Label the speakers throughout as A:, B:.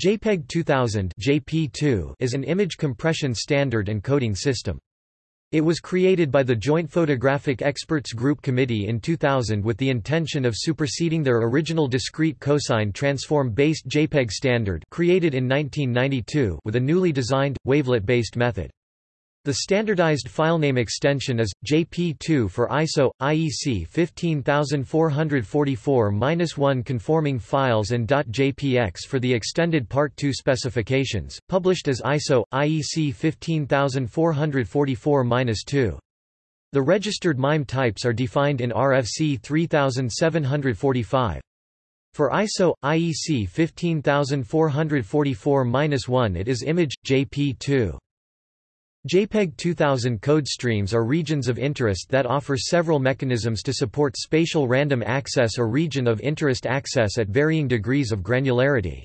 A: JPEG 2000 JP2 is an image compression standard and coding system. It was created by the Joint Photographic Experts Group Committee in 2000 with the intention of superseding their original discrete cosine transform-based JPEG standard created in 1992 with a newly designed, wavelet-based method. The standardized filename extension is JP2 for ISO IEC 15444-1 conforming files and .jpx for the extended Part 2 specifications, published as ISO IEC 15444-2. The registered MIME types are defined in RFC 3745. For ISO IEC 15444-1 it is image JP2. JPEG 2000 code streams are regions of interest that offer several mechanisms to support spatial random access or region of interest access at varying degrees of granularity.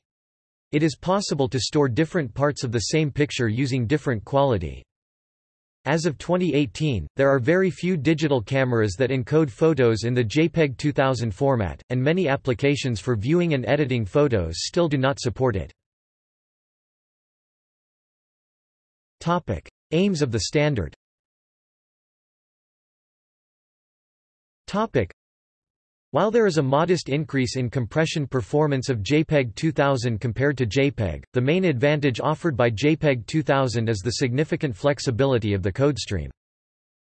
A: It is possible to store different parts of the same picture using different quality. As of 2018, there are very few digital cameras that encode photos in the JPEG 2000 format, and many applications for viewing and editing photos still do not support it. Topic: Aims of the standard While there is a modest increase in compression performance of JPEG 2000 compared to JPEG, the main advantage offered by JPEG 2000 is the significant flexibility of the codestream.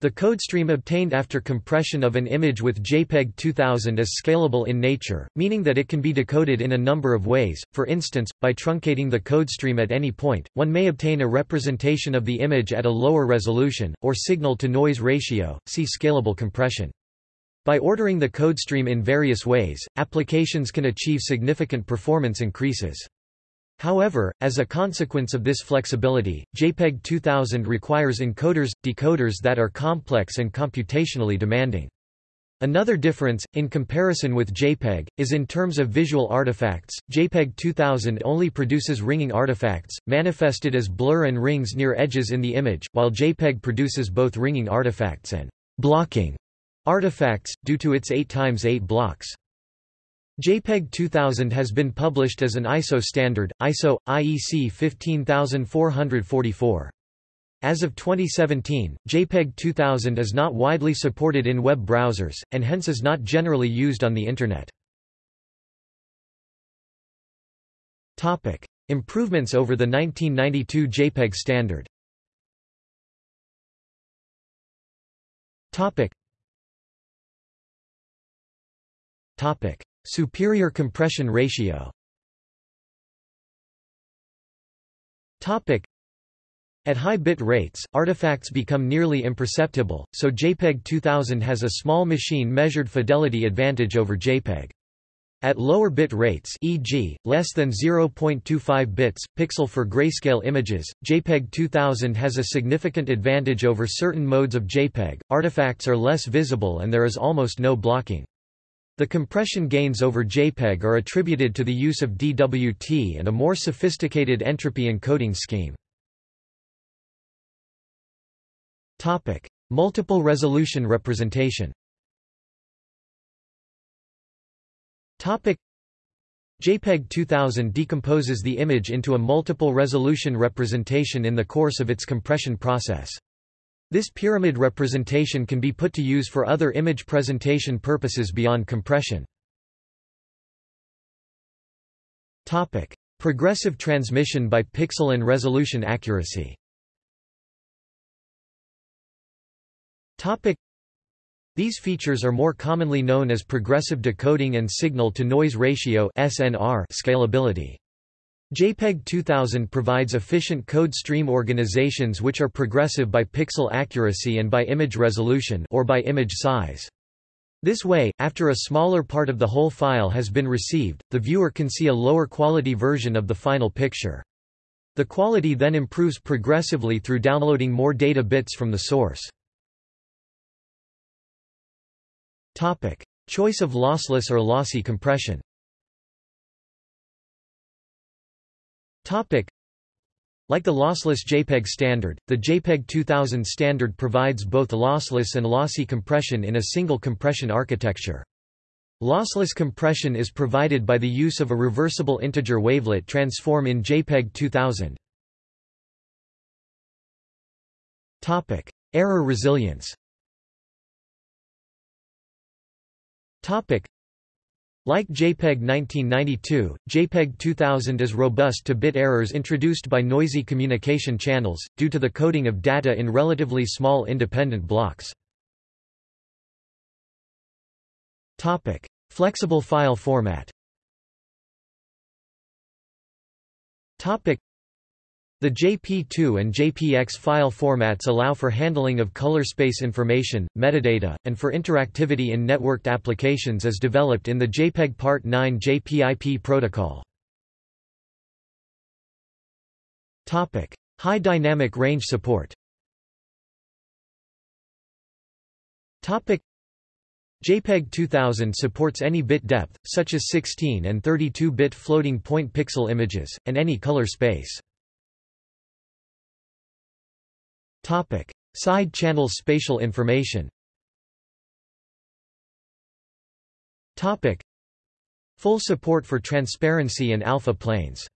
A: The codestream obtained after compression of an image with JPEG 2000 is scalable in nature, meaning that it can be decoded in a number of ways, for instance, by truncating the codestream at any point, one may obtain a representation of the image at a lower resolution, or signal-to-noise ratio, see scalable compression. By ordering the codestream in various ways, applications can achieve significant performance increases. However, as a consequence of this flexibility, JPEG 2000 requires encoders, decoders that are complex and computationally demanding. Another difference, in comparison with JPEG, is in terms of visual artifacts. JPEG 2000 only produces ringing artifacts, manifested as blur and rings near edges in the image, while JPEG produces both ringing artifacts and blocking artifacts, due to its 8x8 blocks. JPEG 2000 has been published as an ISO standard, ISO IEC 15444. As of 2017, JPEG 2000 is not widely supported in web browsers, and hence is not generally used on the Internet. Improvements over the 1992 JPEG standard Topic. Topic. Superior compression ratio At high bit rates, artifacts become nearly imperceptible, so JPEG 2000 has a small machine measured fidelity advantage over JPEG. At lower bit rates e.g., less than 0.25 bits, pixel for grayscale images, JPEG 2000 has a significant advantage over certain modes of JPEG, artifacts are less visible and there is almost no blocking. The compression gains over JPEG are attributed to the use of DWT and a more sophisticated entropy encoding scheme. Topic: Multiple resolution representation. Topic: JPEG 2000 decomposes the image into a multiple resolution representation in the course of its compression process. This pyramid representation can be put to use for other image presentation purposes beyond compression. Topic: Progressive transmission by pixel and resolution accuracy. Topic: These features are more commonly known as progressive decoding and signal-to-noise ratio (SNR) scalability. JPEG 2000 provides efficient code stream organizations which are progressive by pixel accuracy and by image resolution or by image size. This way, after a smaller part of the whole file has been received, the viewer can see a lower quality version of the final picture. The quality then improves progressively through downloading more data bits from the source. Topic. Choice of lossless or lossy compression Topic. Like the lossless JPEG standard, the JPEG 2000 standard provides both lossless and lossy compression in a single compression architecture. Lossless compression is provided by the use of a reversible integer wavelet transform in JPEG 2000. Topic: Error resilience. Topic: like JPEG 1992, JPEG 2000 is robust to bit errors introduced by noisy communication channels, due to the coding of data in relatively small independent blocks. Flexible file format the JP2 and JPX file formats allow for handling of color space information, metadata, and for interactivity in networked applications as developed in the JPEG Part 9 JPIP protocol. Topic: High dynamic range support Topic: JPEG 2000 supports any bit depth, such as 16 and 32-bit floating point pixel images, and any color space. Topic: Side channel spatial information. Topic: Full support for transparency and alpha planes.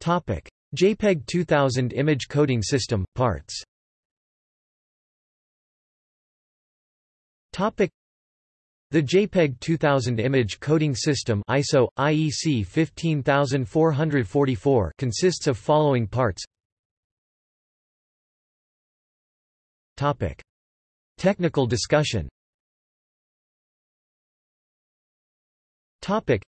A: Topic: JPEG 2000 image coding system parts. Topic: the JPEG 2000 image coding system ISO IEC 15444 consists of following parts. Topic: Technical discussion. Topic: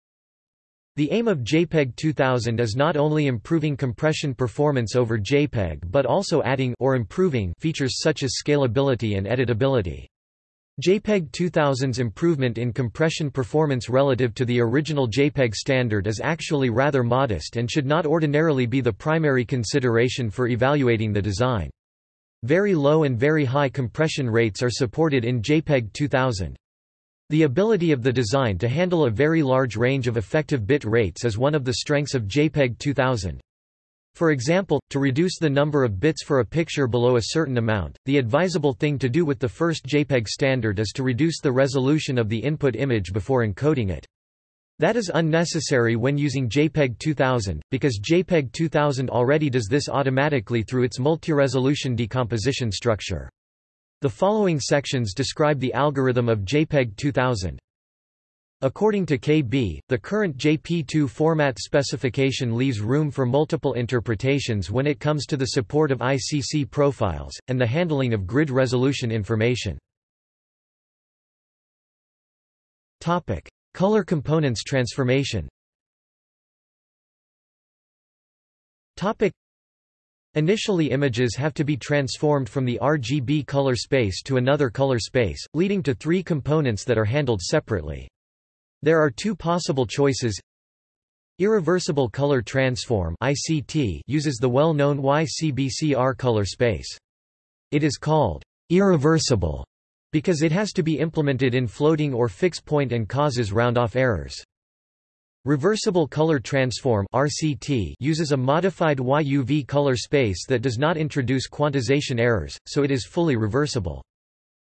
A: The aim of JPEG 2000 is not only improving compression performance over JPEG but also adding or improving features such as scalability and editability. JPEG 2000's improvement in compression performance relative to the original JPEG standard is actually rather modest and should not ordinarily be the primary consideration for evaluating the design. Very low and very high compression rates are supported in JPEG 2000. The ability of the design to handle a very large range of effective bit rates is one of the strengths of JPEG 2000. For example, to reduce the number of bits for a picture below a certain amount, the advisable thing to do with the first JPEG standard is to reduce the resolution of the input image before encoding it. That is unnecessary when using JPEG 2000, because JPEG 2000 already does this automatically through its multi-resolution decomposition structure. The following sections describe the algorithm of JPEG 2000. According to KB, the current JP2 format specification leaves room for multiple interpretations when it comes to the support of ICC profiles, and the handling of grid resolution information. Color components transformation Initially images have to be transformed from the RGB color space to another color space, leading to three components that are handled separately. There are two possible choices. Irreversible color transform ICT uses the well-known YCBCR color space. It is called irreversible because it has to be implemented in floating or fixed point and causes round-off errors. Reversible color transform RCT uses a modified YUV color space that does not introduce quantization errors, so it is fully reversible.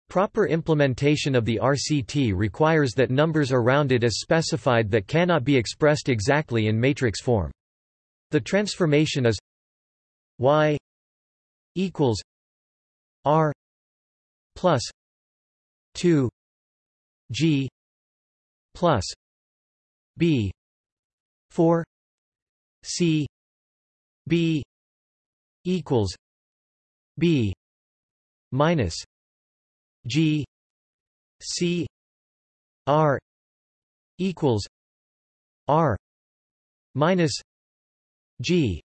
A: Proper implementation of the RCT requires that numbers are rounded as specified that cannot be expressed exactly in matrix form. The transformation is y equals r plus 2 g plus b 4 c b equals b minus G C R equals R minus G.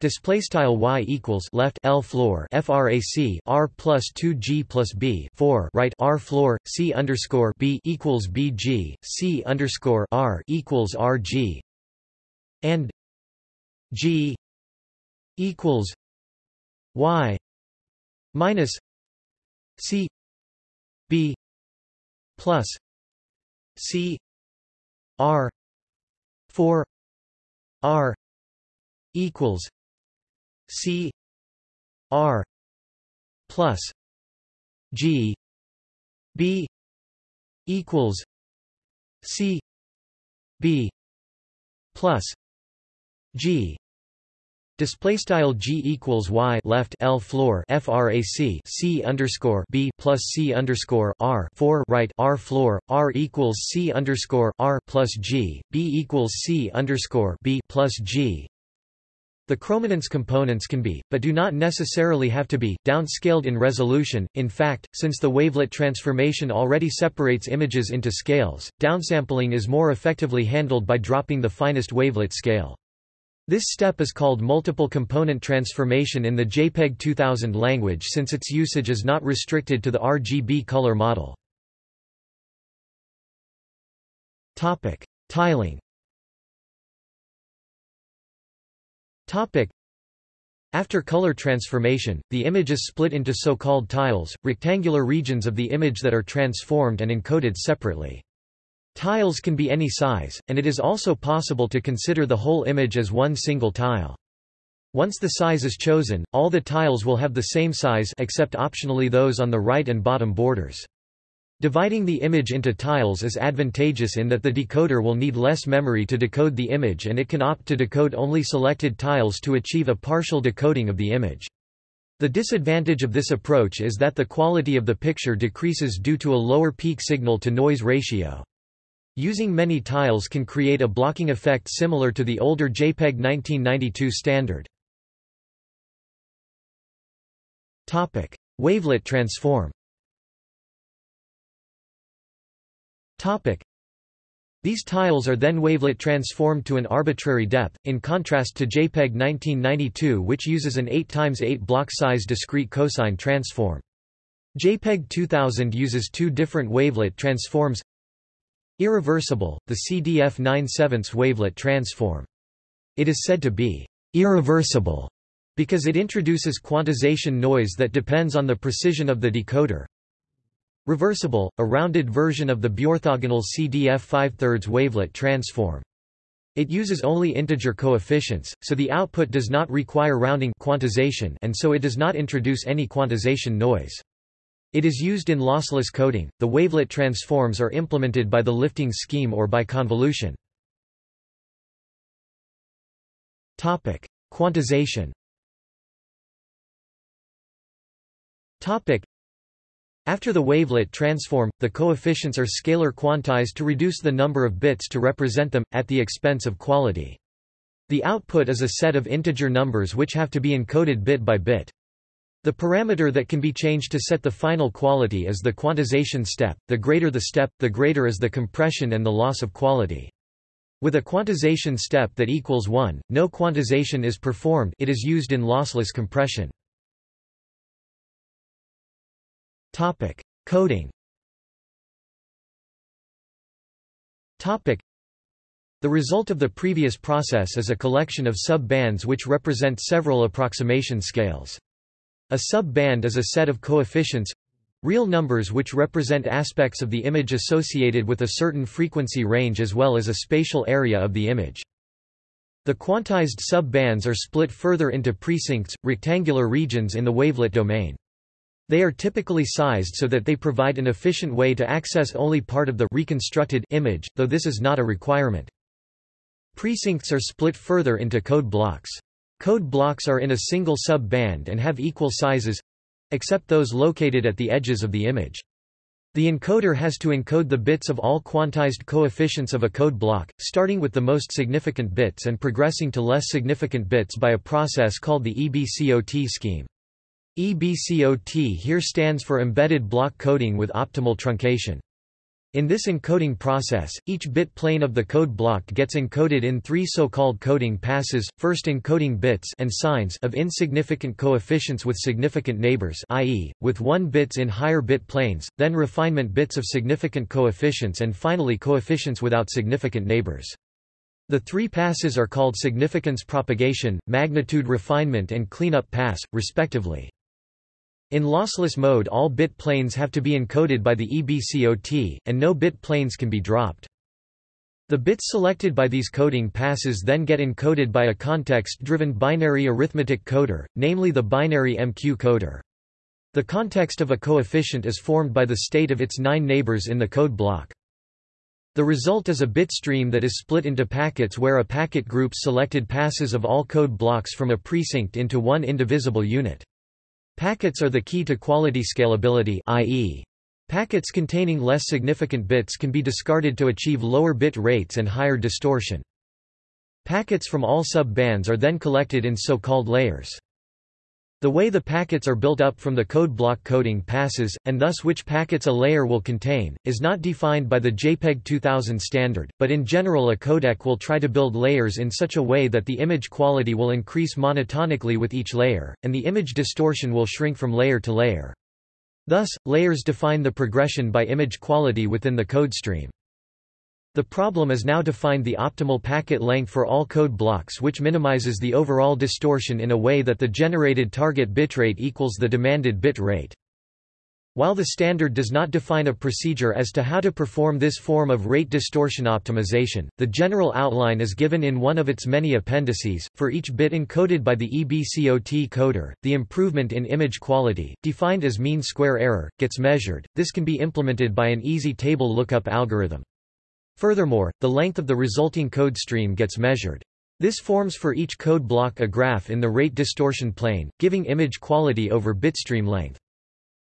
A: Display style y equals left L floor frac R plus two G plus B four right R floor C underscore B equals B G C underscore R equals R G. And G equals Y minus C B plus C R four R equals C R plus G B equals C B plus G Display style g equals y left l floor frac c underscore b plus c underscore r four right r floor r equals c underscore r plus g b equals c underscore b plus g. The chrominance components can be, but do not necessarily have to be, downscaled in resolution. In fact, since the wavelet transformation already separates images into scales, downsampling is more effectively handled by dropping the finest wavelet scale. This step is called multiple component transformation in the JPEG 2000 language since its usage is not restricted to the RGB color model. Topic: Tiling. Topic: After color transformation, the image is split into so-called tiles, rectangular regions of the image that are transformed and encoded separately. Tiles can be any size, and it is also possible to consider the whole image as one single tile. Once the size is chosen, all the tiles will have the same size except optionally those on the right and bottom borders. Dividing the image into tiles is advantageous in that the decoder will need less memory to decode the image and it can opt to decode only selected tiles to achieve a partial decoding of the image. The disadvantage of this approach is that the quality of the picture decreases due to a lower peak signal-to-noise ratio. Using many tiles can create a blocking effect similar to the older JPEG 1992 standard. Topic: Wavelet transform. Topic: These tiles are then wavelet transformed to an arbitrary depth, in contrast to JPEG 1992 which uses an 8 x 8 block size discrete cosine transform. JPEG 2000 uses two different wavelet transforms Irreversible, the CDF 9 7 wavelet transform. It is said to be irreversible because it introduces quantization noise that depends on the precision of the decoder. Reversible, a rounded version of the biorthogonal CDF 5 3 wavelet transform. It uses only integer coefficients, so the output does not require rounding quantization and so it does not introduce any quantization noise. It is used in lossless coding. The wavelet transforms are implemented by the lifting scheme or by convolution. Topic: Quantization. Topic: After the wavelet transform, the coefficients are scalar quantized to reduce the number of bits to represent them at the expense of quality. The output is a set of integer numbers which have to be encoded bit by bit. The parameter that can be changed to set the final quality is the quantization step. The greater the step, the greater is the compression and the loss of quality. With a quantization step that equals 1, no quantization is performed it is used in lossless compression. Topic. Coding Topic. The result of the previous process is a collection of sub-bands which represent several approximation scales. A sub-band is a set of coefficients real numbers which represent aspects of the image associated with a certain frequency range as well as a spatial area of the image. The quantized sub-bands are split further into precincts, rectangular regions in the wavelet domain. They are typically sized so that they provide an efficient way to access only part of the reconstructed image, though this is not a requirement. Precincts are split further into code blocks. Code blocks are in a single sub-band and have equal sizes—except those located at the edges of the image. The encoder has to encode the bits of all quantized coefficients of a code block, starting with the most significant bits and progressing to less significant bits by a process called the EBCOT scheme. EBCOT here stands for Embedded Block Coding with Optimal Truncation. In this encoding process, each bit plane of the code block gets encoded in three so-called coding passes, first encoding bits and signs of insignificant coefficients with significant neighbors i.e., with 1 bits in higher bit planes, then refinement bits of significant coefficients and finally coefficients without significant neighbors. The three passes are called significance propagation, magnitude refinement and cleanup pass, respectively. In lossless mode all bit planes have to be encoded by the EBCOT, and no bit planes can be dropped. The bits selected by these coding passes then get encoded by a context-driven binary arithmetic coder, namely the binary MQ coder. The context of a coefficient is formed by the state of its nine neighbors in the code block. The result is a bit stream that is split into packets where a packet group selected passes of all code blocks from a precinct into one indivisible unit. Packets are the key to quality scalability i.e. packets containing less significant bits can be discarded to achieve lower bit rates and higher distortion. Packets from all sub-bands are then collected in so-called layers. The way the packets are built up from the code block coding passes, and thus which packets a layer will contain, is not defined by the JPEG 2000 standard, but in general a codec will try to build layers in such a way that the image quality will increase monotonically with each layer, and the image distortion will shrink from layer to layer. Thus, layers define the progression by image quality within the code stream. The problem is now to find the optimal packet length for all code blocks which minimizes the overall distortion in a way that the generated target bitrate equals the demanded bit rate. While the standard does not define a procedure as to how to perform this form of rate distortion optimization, the general outline is given in one of its many appendices. For each bit encoded by the EBCOT coder, the improvement in image quality, defined as mean square error, gets measured. This can be implemented by an easy table lookup algorithm. Furthermore, the length of the resulting code stream gets measured. This forms for each code block a graph in the rate distortion plane, giving image quality over bitstream length.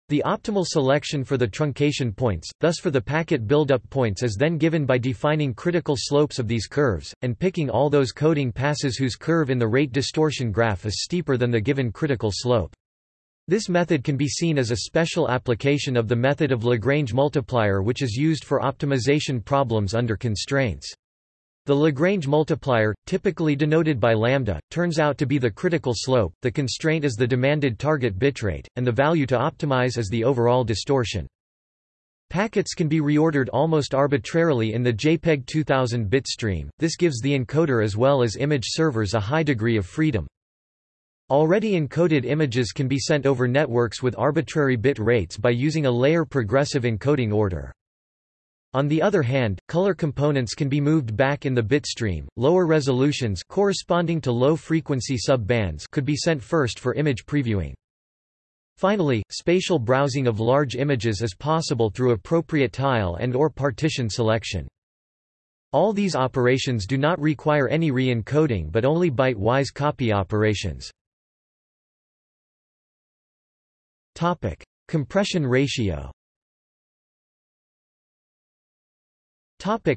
A: The optimal selection for the truncation points, thus for the packet buildup points is then given by defining critical slopes of these curves, and picking all those coding passes whose curve in the rate distortion graph is steeper than the given critical slope. This method can be seen as a special application of the method of Lagrange multiplier which is used for optimization problems under constraints. The Lagrange multiplier, typically denoted by lambda, turns out to be the critical slope, the constraint is the demanded target bitrate, and the value to optimize is the overall distortion. Packets can be reordered almost arbitrarily in the JPEG 2000 bit stream, this gives the encoder as well as image servers a high degree of freedom. Already encoded images can be sent over networks with arbitrary bit rates by using a layer progressive encoding order. On the other hand, color components can be moved back in the bit stream. Lower resolutions corresponding to low frequency sub-bands could be sent first for image previewing. Finally, spatial browsing of large images is possible through appropriate tile and or partition selection. All these operations do not require any re-encoding but only byte-wise copy operations. Topic: Compression ratio. Topic: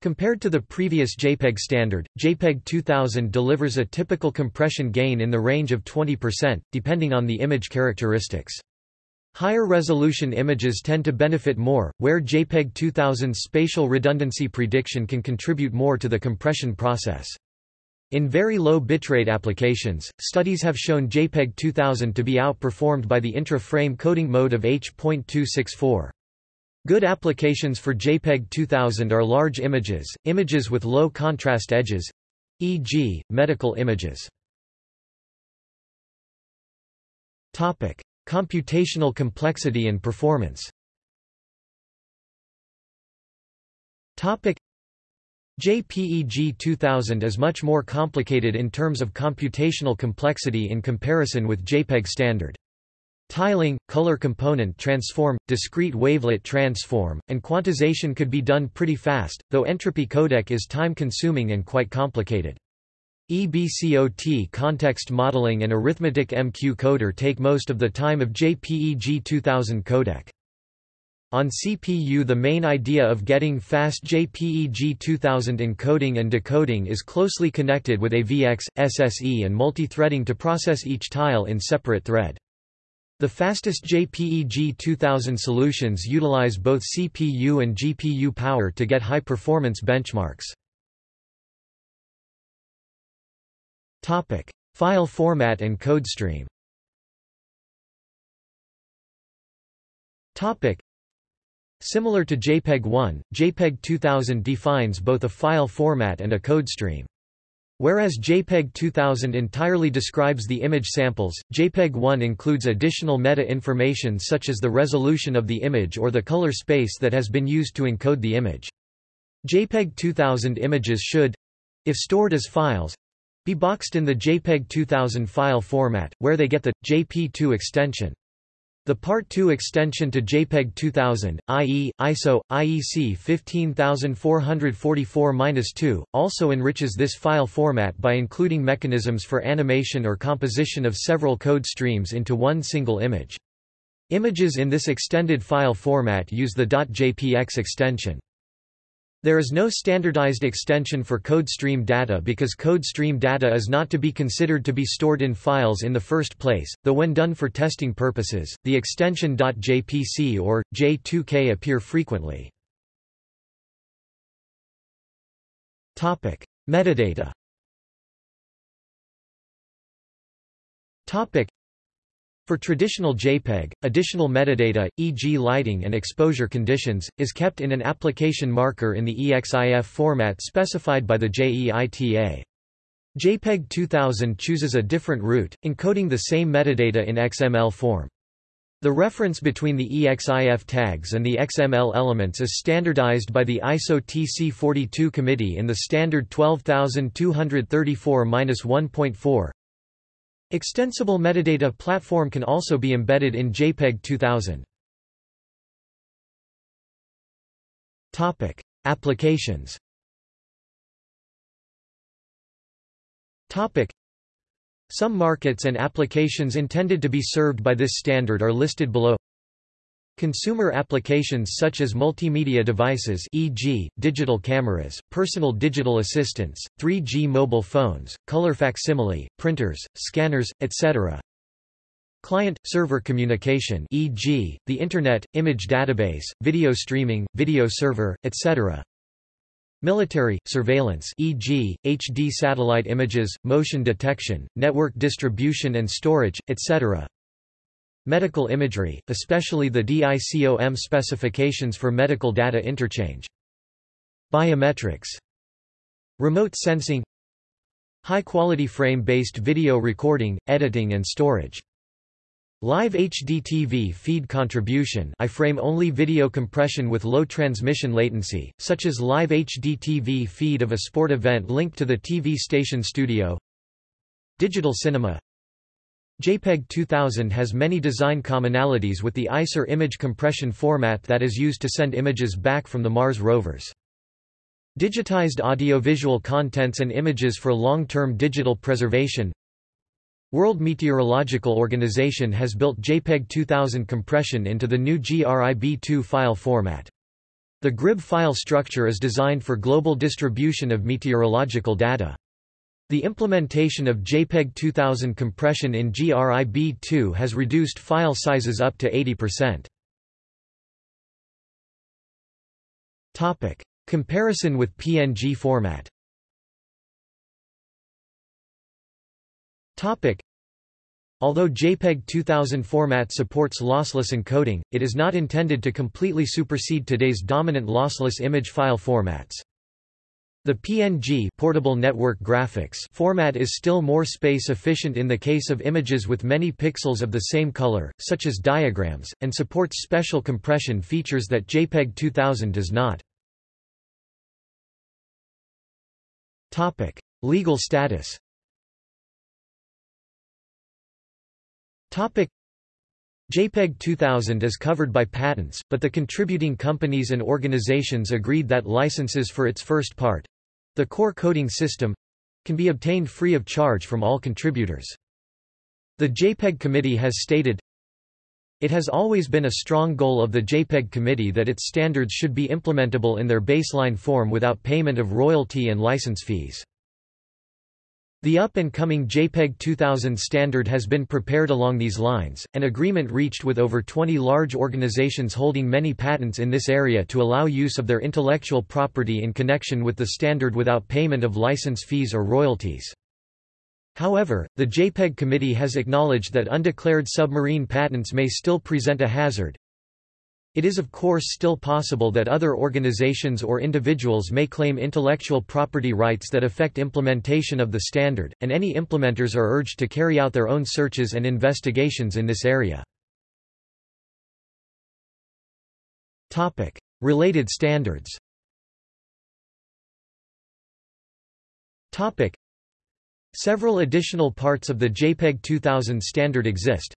A: Compared to the previous JPEG standard, JPEG 2000 delivers a typical compression gain in the range of 20%, depending on the image characteristics. Higher resolution images tend to benefit more, where JPEG 2000's spatial redundancy prediction can contribute more to the compression process. In very low bitrate applications, studies have shown JPEG 2000 to be outperformed by the intra-frame coding mode of H.264. Good applications for JPEG 2000 are large images, images with low contrast edges, e.g., medical images. Topic: Computational complexity and performance. Topic: JPEG 2000 is much more complicated in terms of computational complexity in comparison with JPEG standard. Tiling, color component transform, discrete wavelet transform, and quantization could be done pretty fast, though entropy codec is time-consuming and quite complicated. EBCOT context modeling and arithmetic MQ coder take most of the time of JPEG 2000 codec. On CPU the main idea of getting fast JPEG 2000 encoding and decoding is closely connected with AVX, SSE and multithreading to process each tile in separate thread. The fastest JPEG 2000 solutions utilize both CPU and GPU power to get high-performance benchmarks. File format and code stream Similar to JPEG 1, JPEG 2000 defines both a file format and a code stream. Whereas JPEG 2000 entirely describes the image samples, JPEG 1 includes additional meta-information such as the resolution of the image or the color space that has been used to encode the image. JPEG 2000 images should—if stored as files—be boxed in the JPEG 2000 file format, where they get the JP2 extension. The Part 2 extension to JPEG 2000, i.e., ISO, IEC 15444-2, also enriches this file format by including mechanisms for animation or composition of several code streams into one single image. Images in this extended file format use the .jpx extension. There is no standardized extension for code stream data because code stream data is not to be considered to be stored in files in the first place, though when done for testing purposes, the extension .jpc or J2k appear frequently. Topic: Metadata. Topic: for traditional JPEG, additional metadata, e.g. lighting and exposure conditions, is kept in an application marker in the EXIF format specified by the JEITA. JPEG 2000 chooses a different route, encoding the same metadata in XML form. The reference between the EXIF tags and the XML elements is standardized by the ISO TC42 committee in the standard 12234-1.4. Extensible metadata platform can also be embedded in JPEG 2000. Topic: Applications. Topic: Some markets and applications intended to be served by this standard are listed below. Consumer applications such as multimedia devices e.g., digital cameras, personal digital assistants, 3G mobile phones, color facsimile, printers, scanners, etc. Client-server communication e.g., the Internet, image database, video streaming, video server, etc. Military, surveillance e.g., HD satellite images, motion detection, network distribution and storage, etc. Medical imagery, especially the DICOM specifications for medical data interchange. Biometrics. Remote sensing High-quality frame-based video recording, editing and storage. Live HDTV feed contribution iframe-only video compression with low transmission latency, such as live HDTV feed of a sport event linked to the TV station studio Digital cinema JPEG 2000 has many design commonalities with the ICER image compression format that is used to send images back from the Mars rovers. Digitized audiovisual contents and images for long-term digital preservation World Meteorological Organization has built JPEG 2000 compression into the new GRIB2 file format. The GRIB file structure is designed for global distribution of meteorological data. The implementation of JPEG 2000 compression in GRIB2 has reduced file sizes up to 80%. Topic: Comparison with PNG format. Topic: Although JPEG 2000 format supports lossless encoding, it is not intended to completely supersede today's dominant lossless image file formats. The PNG portable network graphics format is still more space efficient in the case of images with many pixels of the same color, such as diagrams, and supports special compression features that JPEG 2000 does not. Topic: Legal status. Topic: JPEG 2000 is covered by patents, but the contributing companies and organizations agreed that licenses for its first part, the core coding system can be obtained free of charge from all contributors. The JPEG Committee has stated, It has always been a strong goal of the JPEG Committee that its standards should be implementable in their baseline form without payment of royalty and license fees. The up-and-coming JPEG 2000 standard has been prepared along these lines, an agreement reached with over 20 large organizations holding many patents in this area to allow use of their intellectual property in connection with the standard without payment of license fees or royalties. However, the JPEG committee has acknowledged that undeclared submarine patents may still present a hazard, it is of course still possible that other organizations or individuals may claim intellectual property rights that affect implementation of the standard, and any implementers are urged to carry out their own searches and investigations in this area. Related standards Several additional parts of the JPEG 2000 standard exist,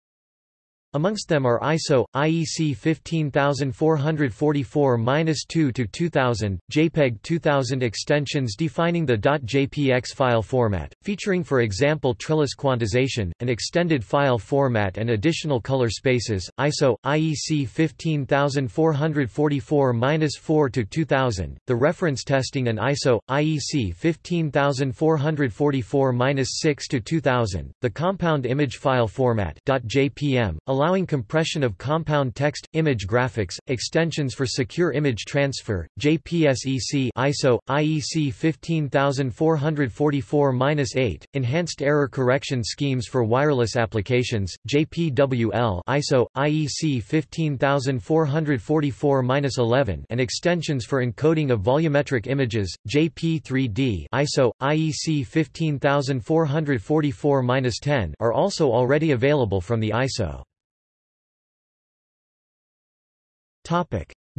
A: Amongst them are ISO, IEC 15444-2 to 2000 JPEG 2000 extensions defining the .jpx file format, featuring for example trellis quantization, an extended file format and additional color spaces, ISO, IEC 15444-4 to 2000, the reference testing and ISO, IEC 15444-6 to 2000, the compound image file format .jpm, allowing compression of compound text, image graphics, extensions for secure image transfer, JPSEC ISO, IEC 15444-8, enhanced error correction schemes for wireless applications, JPWL ISO, IEC 15444-11 and extensions for encoding of volumetric images, JP3D ISO, IEC 15444-10 are also already available from the ISO.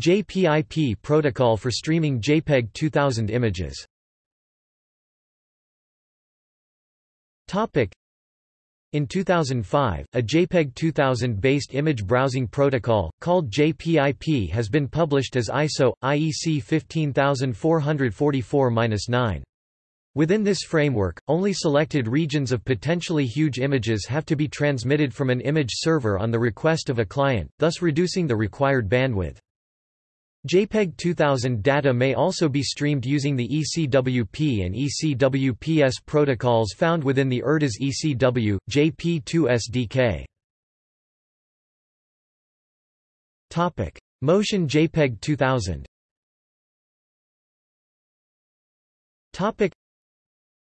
A: JPIP protocol for streaming JPEG 2000 images. In 2005, a JPEG 2000-based image browsing protocol, called JPIP has been published as ISO, IEC 15444-9. Within this framework, only selected regions of potentially huge images have to be transmitted from an image server on the request of a client, thus reducing the required bandwidth. JPEG 2000 data may also be streamed using the ECWP and ECWPS protocols found within the ERDAS ECW, JP2 SDK. Motion JPEG 2000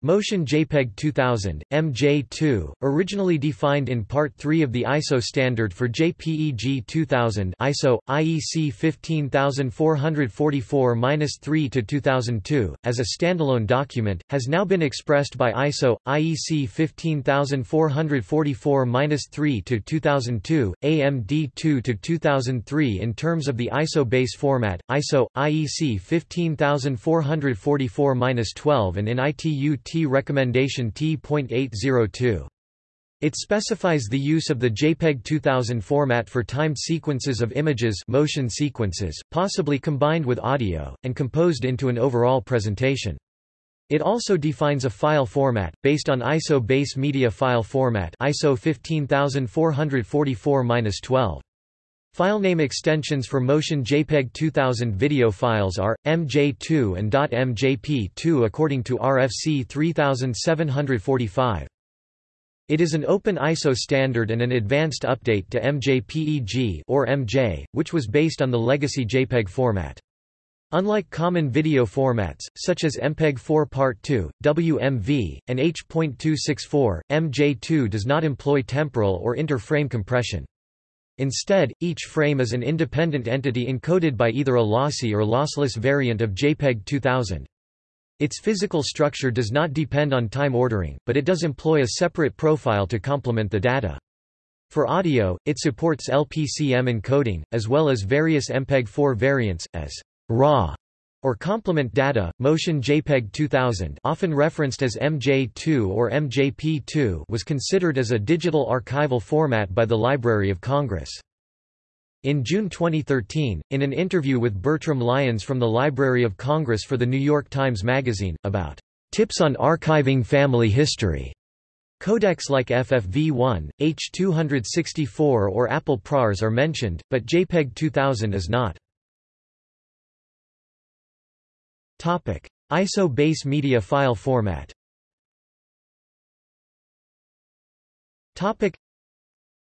A: Motion JPEG 2000, MJ2, originally defined in Part 3 of the ISO standard for JPEG 2000 ISO, IEC 15444-3-2002, as a standalone document, has now been expressed by ISO, IEC 15444-3-2002, AMD2-2003 in terms of the ISO base format, ISO, IEC 15444-12 and in ITU T recommendation T.802. It specifies the use of the JPEG 2000 format for timed sequences of images motion sequences, possibly combined with audio, and composed into an overall presentation. It also defines a file format, based on ISO base media file format ISO 15444-12. Filename extensions for Motion JPEG 2000 video files are, MJ2 and .mjp2 according to RFC 3745. It is an open ISO standard and an advanced update to MJPEG or MJ, which was based on the legacy JPEG format. Unlike common video formats, such as MPEG-4 Part 2, WMV, and H.264, MJ2 does not employ temporal or inter-frame compression. Instead, each frame is an independent entity encoded by either a lossy or lossless variant of JPEG 2000. Its physical structure does not depend on time ordering, but it does employ a separate profile to complement the data. For audio, it supports LPCM encoding, as well as various MPEG-4 variants, as RAW or complement data. Motion JPEG 2000, often referenced as MJ2 or MJP2, was considered as a digital archival format by the Library of Congress. In June 2013, in an interview with Bertram Lyons from the Library of Congress for The New York Times Magazine, about tips on archiving family history, Codecs like FFV1, H264 or Apple ProRes are mentioned, but JPEG 2000 is not. Topic: ISO base media file format. Topic: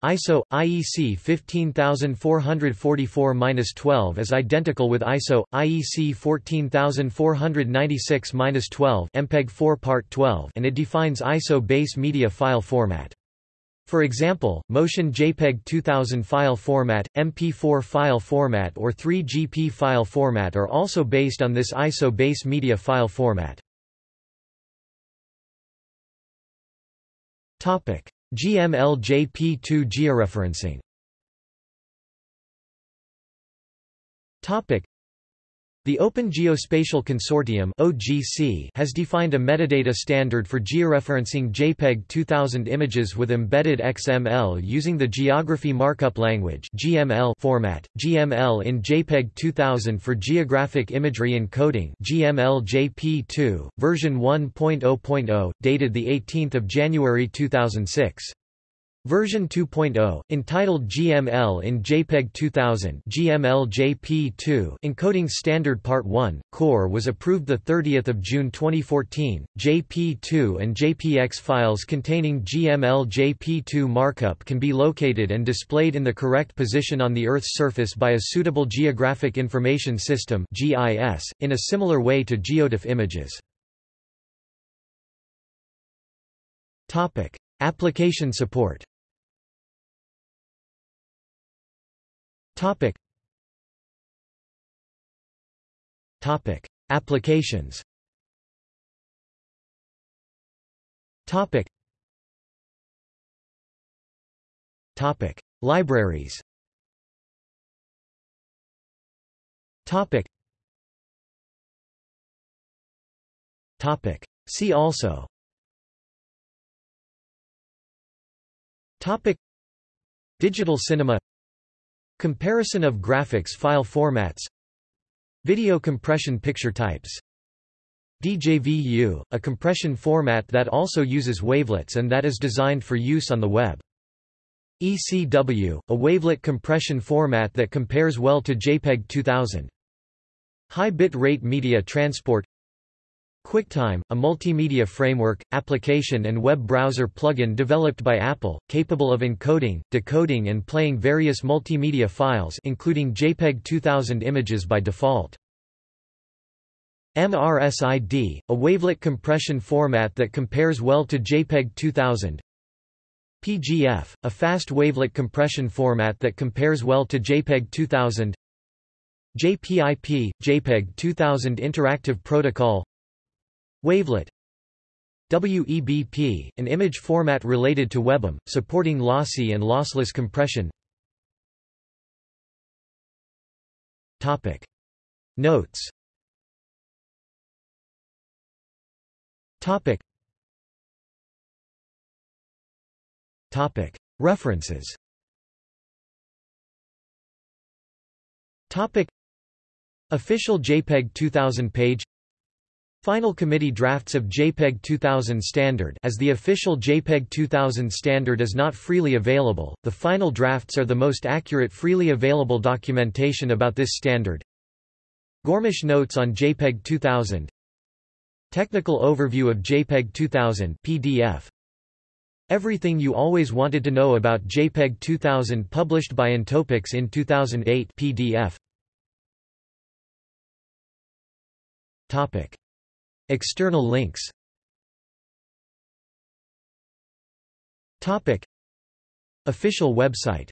A: ISO IEC 15444-12 is identical with ISO IEC 14496-12 MPEG-4 Part 12 and it defines ISO base media file format. For example, Motion JPEG 2000 file format, MP4 file format or 3GP file format are also based on this ISO base media file format. GML-JP2 georeferencing The Open Geospatial Consortium (OGC) has defined a metadata standard for georeferencing JPEG 2000 images with embedded XML using the Geography Markup Language (GML) format. GML in JPEG 2000 for geographic imagery encoding (GML-JP2), version 1.0.0, dated the 18th of January 2006. Version 2.0, entitled GML in JPEG 2000 GML JP2 Encoding Standard Part 1, Core was approved 30 June 2014. JP2 and JPX files containing GML JP2 markup can be located and displayed in the correct position on the Earth's surface by a suitable Geographic Information System GIS, in a similar way to GeoTIFF images. Application support Topic. Topic. Applications Topic. Topic. Libraries Topic. Topic. See also Topic. Digital cinema Comparison of graphics file formats Video compression picture types DJVU, a compression format that also uses wavelets and that is designed for use on the web. ECW, a wavelet compression format that compares well to JPEG 2000. High bit rate media transport QuickTime, a multimedia framework, application and web browser plugin developed by Apple, capable of encoding, decoding and playing various multimedia files including JPEG 2000 images by default. MRSID, a wavelet compression format that compares well to JPEG 2000. PGF, a fast wavelet compression format that compares well to JPEG 2000. JPIP, JPEG 2000 Interactive Protocol Wavelet WEBP, an image format related to WebM, supporting lossy and lossless compression Topic. Notes Topic. Topic. References Topic. Official JPEG 2000 page Final committee drafts of JPEG 2000 standard as the official JPEG 2000 standard is not freely available, the final drafts are the most accurate freely available documentation about this standard. Gormish notes on JPEG 2000 Technical overview of JPEG 2000 PDF. Everything you always wanted to know about JPEG 2000 published by intoPIX in 2008 PDF. Topic. External links. Official website